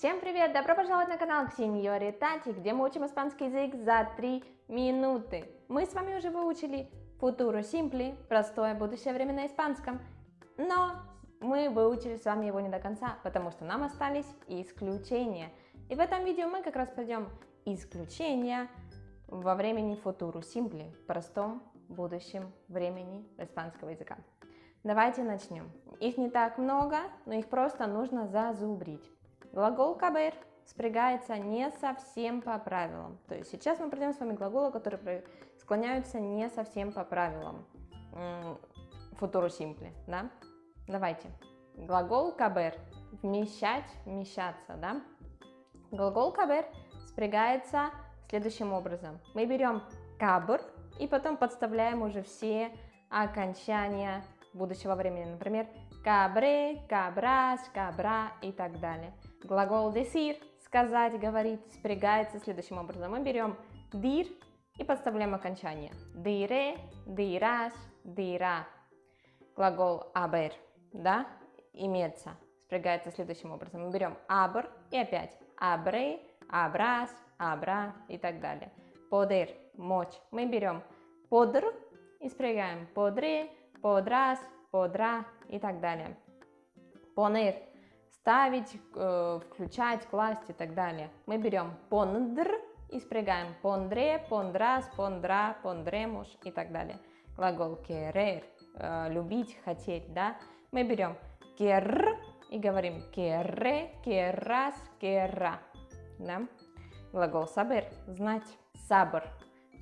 Всем привет! Добро пожаловать на канал Ксеньори Тати, где мы учим испанский язык за 3 минуты. Мы с вами уже выучили Futuro Simple, простое будущее время на испанском, но мы выучили с вами его не до конца, потому что нам остались исключения. И в этом видео мы как раз пройдем исключения во времени Futuro Simple, простом будущем времени испанского языка. Давайте начнем. Их не так много, но их просто нужно зазубрить. Глагол кабер спрягается не совсем по правилам. То есть сейчас мы пройдем с вами глаголы, которые склоняются не совсем по правилам. Футуру симпли, да? Давайте. Глагол кабер – вмещать, вмещаться, да? Глагол кабер спрягается следующим образом. Мы берем кабр и потом подставляем уже все окончания будущего времени. Например, кабре, кабрас, кабра и так далее. Глагол decir, сказать, говорить, спрягается следующим образом. Мы берем dir и подставляем окончание. Dire, dirás, dirá. Глагол haber, да, имеется, спрягается следующим образом. Мы берем abr и опять abre, abras, abra и так далее. Poder, мочь. Мы берем podr и спрягаем podre, podrás, podrá и так далее. Poner ставить, э, включать, класть и так далее. Мы берем пондр и спрягаем pondre, pondrás, pondrá, pondremos и так далее. Глагол querer, э, любить, хотеть, да. Мы берем quer и говорим querré, querrás, querrá, да. Глагол saber, знать, saber,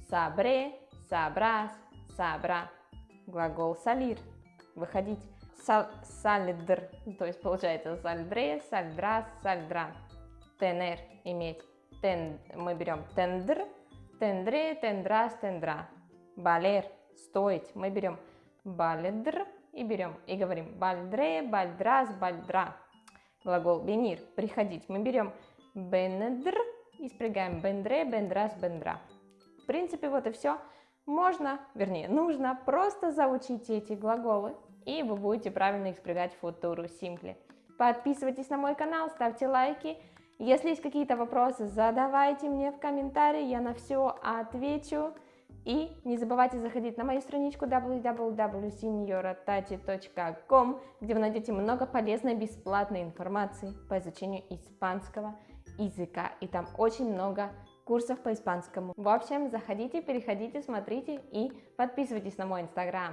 sabré, sabrás, sabrá. Глагол salir, выходить сальдр, то есть получается сальдре, сальдра, сальдра. Тенер, иметь. Тен, мы берем тендр, тендре, тендрас, тендра. Балер, стоить. Мы берем баледр и берем и говорим бальдре, бальдрас, бальдра. Глагол venir, приходить. Мы берем бенедр и спрягаем бендре, бендрас, бендра. В принципе, вот и все. Можно, вернее, нужно просто заучить эти глаголы и вы будете правильно в футуру Simply. Подписывайтесь на мой канал, ставьте лайки. Если есть какие-то вопросы, задавайте мне в комментарии, я на все отвечу. И не забывайте заходить на мою страничку www.senioratati.com, где вы найдете много полезной бесплатной информации по изучению испанского языка. И там очень много курсов по испанскому. В общем, заходите, переходите, смотрите и подписывайтесь на мой инстаграм.